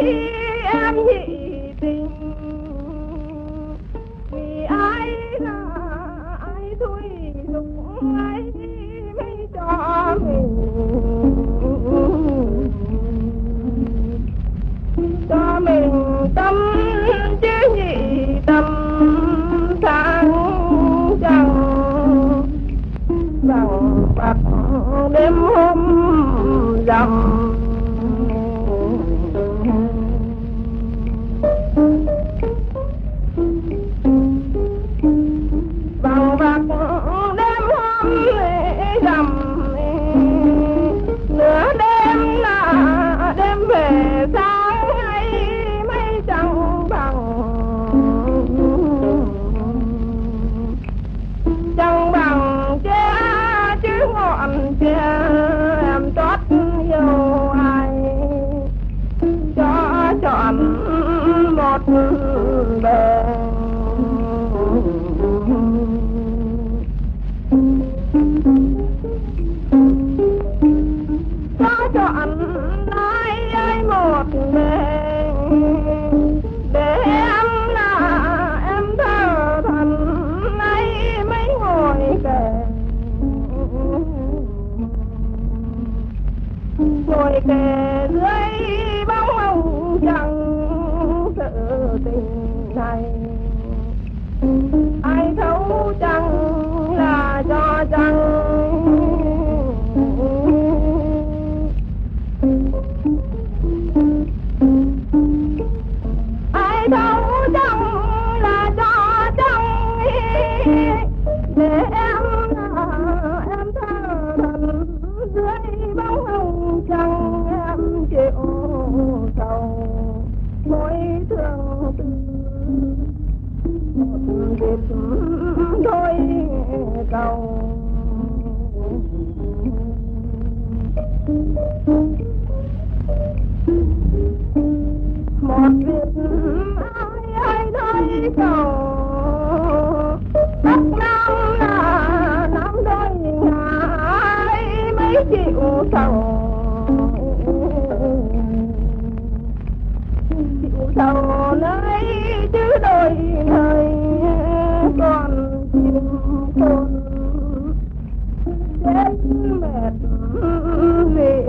khi em nhị tình vì ai là ai thôi dục ai mới cho mình cho mình tâm chứ nhị tâm sáng chẳng bằng bạc đêm hôm rằm hát đang cho cho anh ai ai một đêm để em là em thơ thần ấy mấy ngồi kề ngồi kề dưới bóng hồng chẳng tình này. Ai thấu chẳng kịp đôi cầu một việc ai ai đôi cầu, tất nhau là nắm đôi ngày mấy chịu sầu hết mê